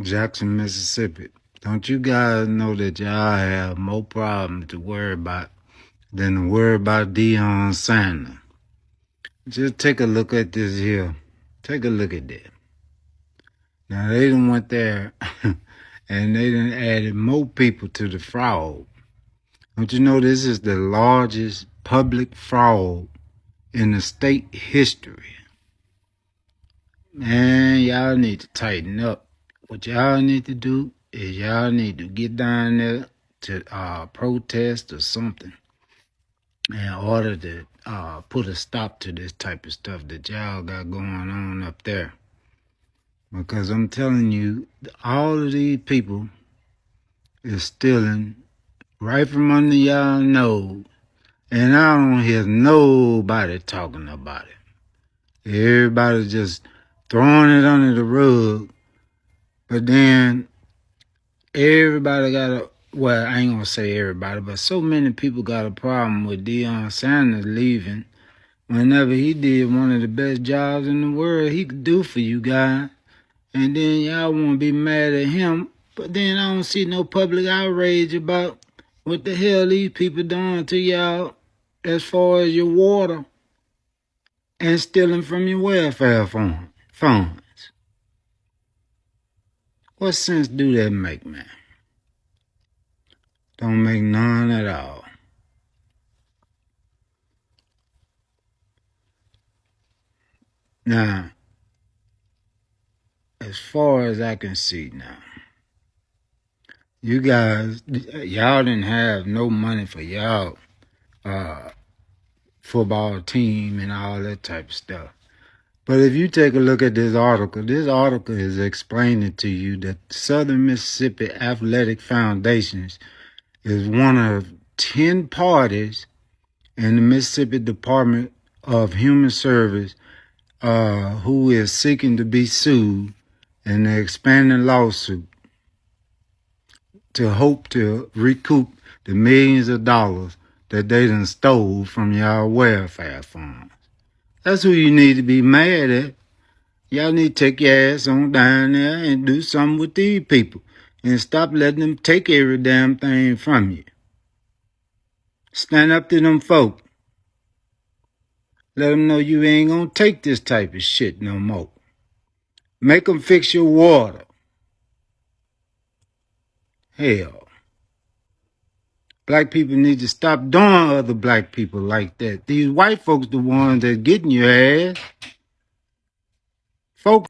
Jackson, Mississippi. Don't you guys know that y'all have more problems to worry about than to worry about Deion Sanders? Just take a look at this here. Take a look at that. Now they done went there and they done added more people to the fraud. Don't you know this is the largest public fraud in the state history? Man, y'all need to tighten up. What y'all need to do is y'all need to get down there to uh, protest or something in order to uh, put a stop to this type of stuff that y'all got going on up there. Because I'm telling you, all of these people is stealing right from under y'all nose. And I don't hear nobody talking about it. Everybody just throwing it under the rug. But then everybody got a, well, I ain't gonna say everybody, but so many people got a problem with Deion Sanders leaving whenever he did one of the best jobs in the world he could do for you guys. And then y'all want to be mad at him, but then I don't see no public outrage about what the hell these people doing to y'all as far as your water and stealing from your welfare fund. What sense do that make, man? Don't make none at all. Now, as far as I can see now, you guys, y'all didn't have no money for y'all uh, football team and all that type of stuff. But if you take a look at this article, this article is explaining to you that Southern Mississippi Athletic Foundations is one of 10 parties in the Mississippi Department of Human Service uh, who is seeking to be sued in the expanding lawsuit to hope to recoup the millions of dollars that they done stole from y'all welfare funds. That's who you need to be mad at. Y'all need to take your ass on down there and do something with these people and stop letting them take every damn thing from you. Stand up to them folk. Let them know you ain't gonna take this type of shit no more. Make them fix your water. Hell. Black people need to stop doing other black people like that. These white folks the ones that getting your ass. Folks